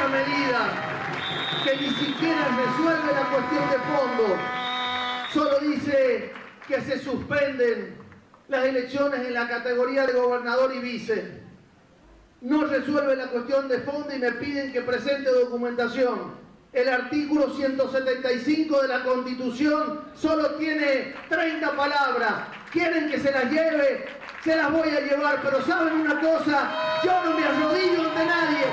esta medida que ni siquiera resuelve la cuestión de fondo, solo dice que se suspenden las elecciones en la categoría de gobernador y vice. No resuelve la cuestión de fondo y me piden que presente documentación. El artículo 175 de la Constitución solo tiene 30 palabras. Quieren que se las lleve, se las voy a llevar, pero ¿saben una cosa? Yo no me arrodillo ante nadie.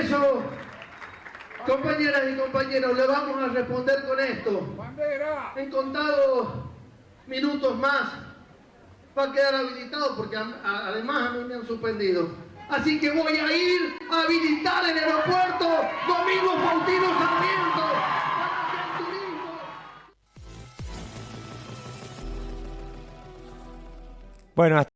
Eso, compañeras y compañeros, le vamos a responder con esto. En contados minutos más va a quedar habilitado porque a- a- además a mí me han suspendido. Así que voy a ir a habilitar el aeropuerto Domingo Faustino Sarmiento para que el turismo... Bueno, hasta